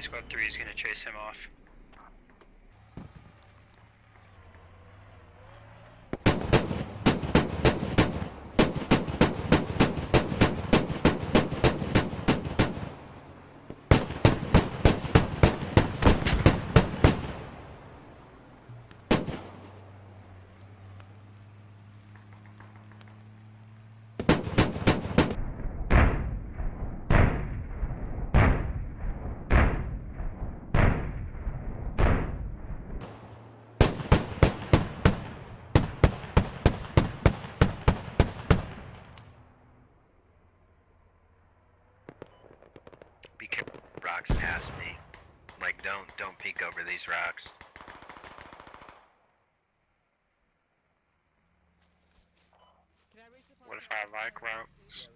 Squad 3 is gonna chase him off. Rocks past me. Like, don't don't peek over these rocks. What if I like route?